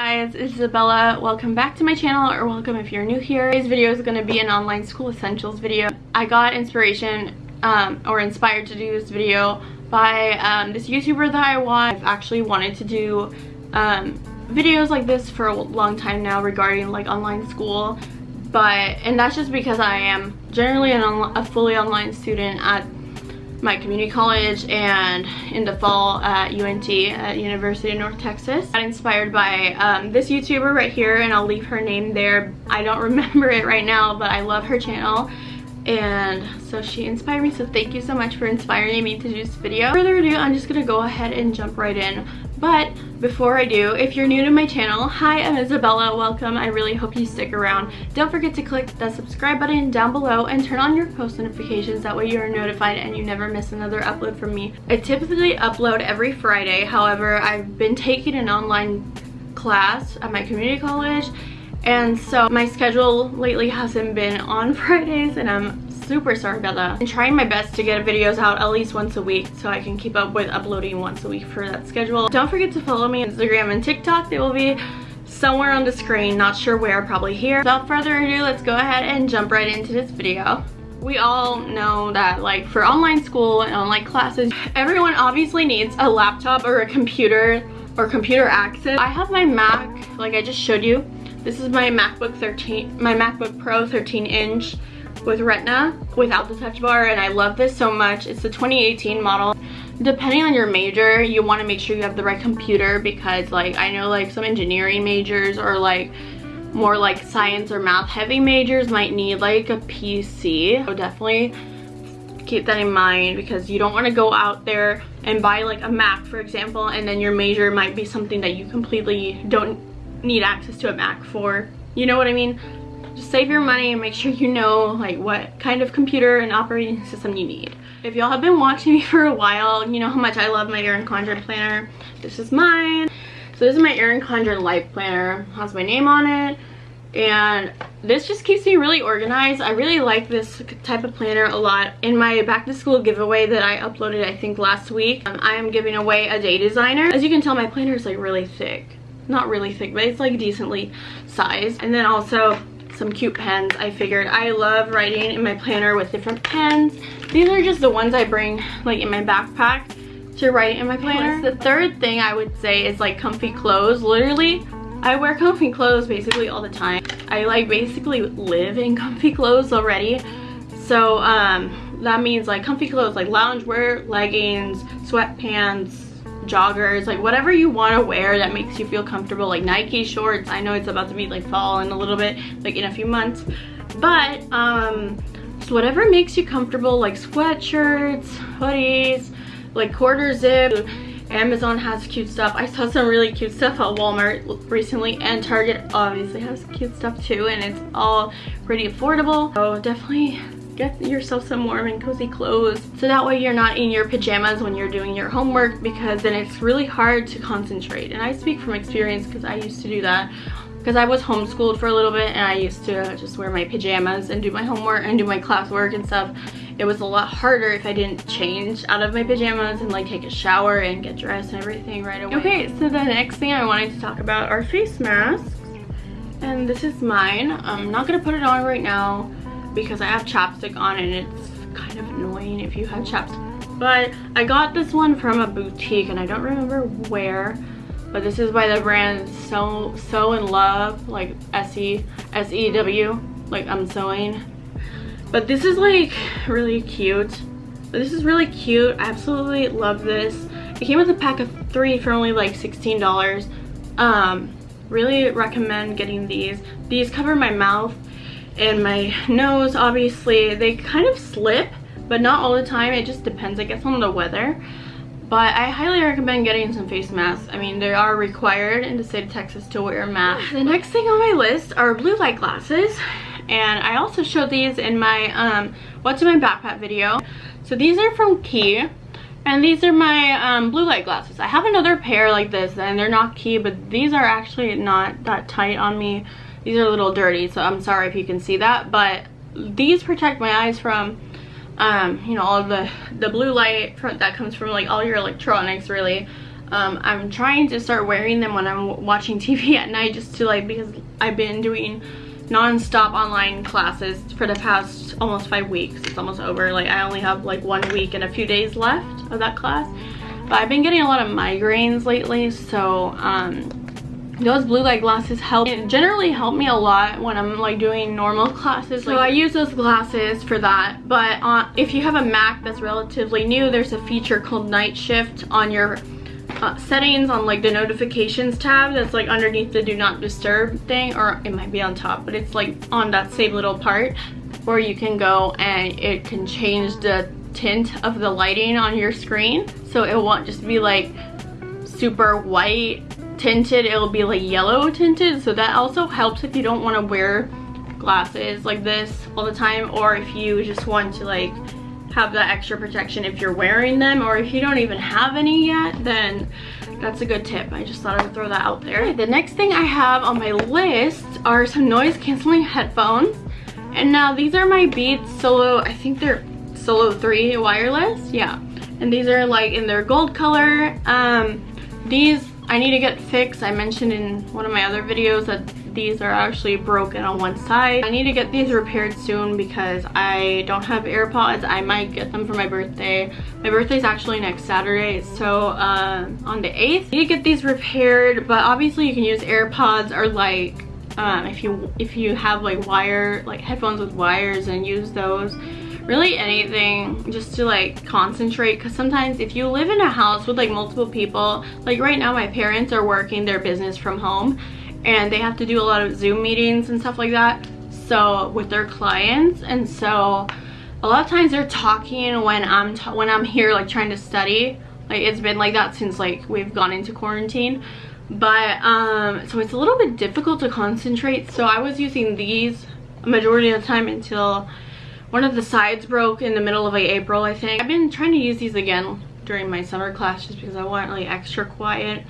guys, it's Isabella. Welcome back to my channel, or welcome if you're new here. Today's video is going to be an online school essentials video. I got inspiration um, or inspired to do this video by um, this YouTuber that I watch. I've actually wanted to do um, videos like this for a long time now regarding like online school but and that's just because I am generally an a fully online student at my community college and in the fall at UNT at University of North Texas. Got inspired by um, this YouTuber right here and I'll leave her name there. I don't remember it right now but I love her channel and so she inspired me so thank you so much for inspiring me to do this video. Further ado I'm just gonna go ahead and jump right in but before I do, if you're new to my channel, hi, I'm Isabella, welcome. I really hope you stick around. Don't forget to click the subscribe button down below and turn on your post notifications. That way you are notified and you never miss another upload from me. I typically upload every Friday. However, I've been taking an online class at my community college and so my schedule lately hasn't been on Fridays and I'm super sorry about that. I'm trying my best to get videos out at least once a week so I can keep up with uploading once a week for that schedule. Don't forget to follow me on Instagram and TikTok. They will be somewhere on the screen, not sure where, probably here. Without further ado, let's go ahead and jump right into this video. We all know that like for online school and online classes, everyone obviously needs a laptop or a computer or computer access. I have my Mac, like I just showed you. This is my MacBook 13, my MacBook Pro 13 inch with Retina without the touch bar and I love this so much. It's the 2018 model. Depending on your major, you want to make sure you have the right computer because like I know like some engineering majors or like more like science or math heavy majors might need like a PC. So definitely keep that in mind because you don't want to go out there and buy like a Mac for example and then your major might be something that you completely don't need access to a Mac for. You know what I mean? Just save your money and make sure you know like what kind of computer and operating system you need. If y'all have been watching me for a while, you know how much I love my Erin Condren planner. This is mine. So this is my Erin Condren life planner. Has my name on it. And this just keeps me really organized. I really like this type of planner a lot. In my back to school giveaway that I uploaded I think last week, um, I am giving away a day designer. As you can tell my planner is like really thick. Not really thick, but it's like decently sized. And then also some cute pens I figured. I love writing in my planner with different pens. These are just the ones I bring like in my backpack to write in my planner. the third thing I would say is like comfy clothes? Literally I wear comfy clothes basically all the time. I like basically live in comfy clothes already. So um that means like comfy clothes like loungewear leggings sweatpants joggers like whatever you want to wear that makes you feel comfortable like nike shorts i know it's about to be like fall in a little bit like in a few months but um so whatever makes you comfortable like sweatshirts hoodies like quarter zip Amazon has cute stuff. I saw some really cute stuff at Walmart recently and Target obviously has cute stuff too and it's all pretty affordable. So definitely get yourself some warm and cozy clothes so that way you're not in your pajamas when you're doing your homework because then it's really hard to concentrate and I speak from experience because I used to do that because I was homeschooled for a little bit and I used to just wear my pajamas and do my homework and do my classwork and stuff. It was a lot harder if I didn't change out of my pajamas and like take a shower and get dressed and everything right away. Okay, so the next thing I wanted to talk about are face masks. And this is mine. I'm not gonna put it on right now because I have chapstick on and it's kind of annoying if you have chapstick. But I got this one from a boutique and I don't remember where. But this is by the brand Sew So in Love, like S-E, S-E-W, like I'm sewing. But this is like really cute. This is really cute. I absolutely love this. It came with a pack of three for only like $16. Um, really recommend getting these. These cover my mouth and my nose obviously they kind of slip but not all the time. It just depends i guess on the weather. But i highly recommend getting some face masks. I mean they are required in the state of texas to wear a mask. The next thing on my list are blue light glasses and i also showed these in my um what's in my backpack video. So these are from Quay and these are my um, blue light glasses. I have another pair like this and they're not Quay, but these are actually not that tight on me. These are a little dirty, so I'm sorry if you can see that, but these protect my eyes from, um, you know, all the, the blue light that comes from like all your electronics really. Um, I'm trying to start wearing them when I'm watching TV at night just to like because I've been doing non-stop online classes for the past almost five weeks. It's almost over. Like I only have like one week and a few days left of that class. But I've been getting a lot of migraines lately, so um, those blue light glasses help. It generally help me a lot when i'm like doing normal classes so i use those glasses for that but uh, if you have a mac that's relatively new there's a feature called night shift on your uh, settings on like the notifications tab that's like underneath the do not disturb thing or it might be on top but it's like on that same little part where you can go and it can change the tint of the lighting on your screen. So it won't just be like super white tinted it'll be like yellow tinted so that also helps if you don't want to wear glasses like this all the time or if you just want to like have that extra protection if you're wearing them or if you don't even have any yet then that's a good tip. I just thought i would throw that out there. The next thing i have on my list are some noise canceling headphones. And now these are my beats solo i think they're solo 3 wireless yeah. And these are like in their gold color. Um these I need to get fixed. I mentioned in one of my other videos that these are actually broken on one side. I need to get these repaired soon because I don't have AirPods. I might get them for my birthday. My birthday is actually next Saturday, so uh, on the 8th. I need to get these repaired, but obviously you can use AirPods or like um, if you if you have like wire like headphones with wires and use those really anything just to like concentrate because sometimes if you live in a house with like multiple people like right now my parents are working their business from home and they have to do a lot of zoom meetings and stuff like that so with their clients and so a lot of times they're talking when i'm when i'm here like trying to study. Like it's been like that since like we've gone into quarantine. But um so it's a little bit difficult to concentrate so i was using these majority of the time until one of the sides broke in the middle of April, I think. I've been trying to use these again during my summer class just because I want like extra quiet.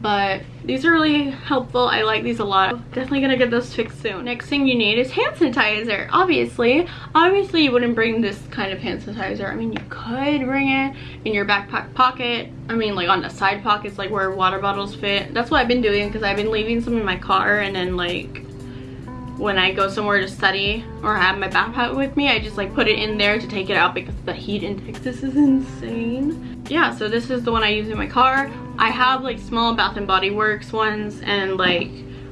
But these are really helpful. I like these a lot. Definitely gonna get those fixed soon. Next thing you need is hand sanitizer, obviously. Obviously you wouldn't bring this kind of hand sanitizer. I mean, you could bring it in your backpack pocket. I mean, like on the side pockets, like where water bottles fit. That's what I've been doing because I've been leaving some in my car and then like when I go somewhere to study or have my backpack with me, I just like put it in there to take it out because the heat in Texas is insane. Yeah, so this is the one I use in my car. I have like small Bath and Body Works ones and like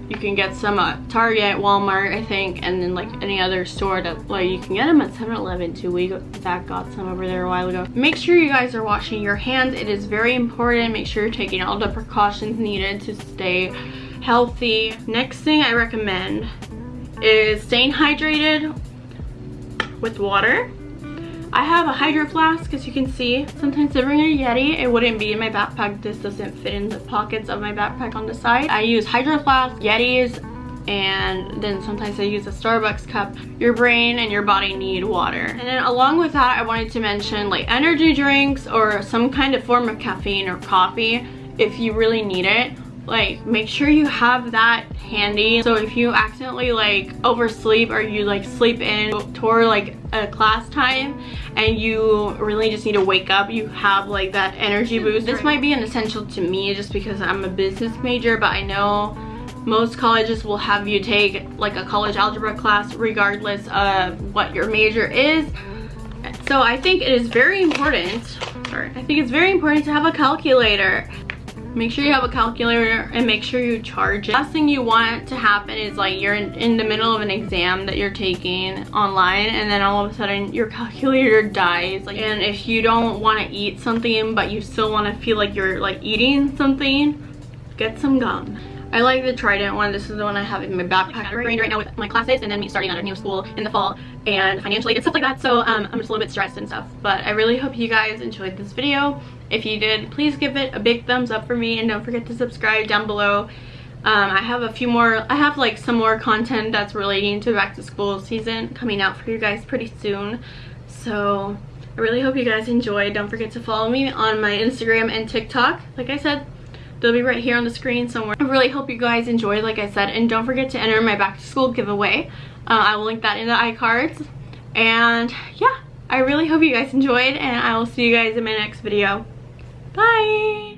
you can get some at Target, Walmart, I think, and then like any other store that like you can get them at 7-Eleven too. We that got some over there a while ago. Make sure you guys are washing your hands. It is very important. Make sure you're taking all the precautions needed to stay healthy. Next thing I recommend is staying hydrated with water. I have a hydro flask as you can see. Sometimes I bring a Yeti. It wouldn't be in my backpack. This doesn't fit in the pockets of my backpack on the side. I use hydro flask, Yetis, and then sometimes I use a Starbucks cup. Your brain and your body need water. And then along with that, I wanted to mention like energy drinks or some kind of form of caffeine or coffee if you really need it like make sure you have that handy. So if you accidentally like oversleep or you like sleep in toward like a class time and you really just need to wake up you have like that energy boost. This might be an essential to me just because i'm a business major but i know most colleges will have you take like a college algebra class regardless of what your major is. So i think it is very important sorry i think it's very important to have a calculator make sure you have a calculator and make sure you charge it. Last thing you want to happen is like you're in, in, the middle of an exam that you're taking online and then all of a sudden your calculator dies. Like, and if you don't want to eat something but you still want to feel like you're like eating something, get some gum. I like the Trident one. This is the one I have in my backpack right, right now with my classes and then me starting at a new school in the fall and financially and stuff like that. So um, I'm just a little bit stressed and stuff. But I really hope you guys enjoyed this video. If you did, please give it a big thumbs up for me and don't forget to subscribe down below. Um, I have a few more, I have like some more content that's relating to back to school season coming out for you guys pretty soon. So I really hope you guys enjoyed. Don't forget to follow me on my Instagram and TikTok. Like I said, they'll be right here on the screen somewhere. I really hope you guys enjoyed, like I said. And don't forget to enter my back to school giveaway. Uh, I will link that in the iCards. And yeah, I really hope you guys enjoyed and I will see you guys in my next video. Bye!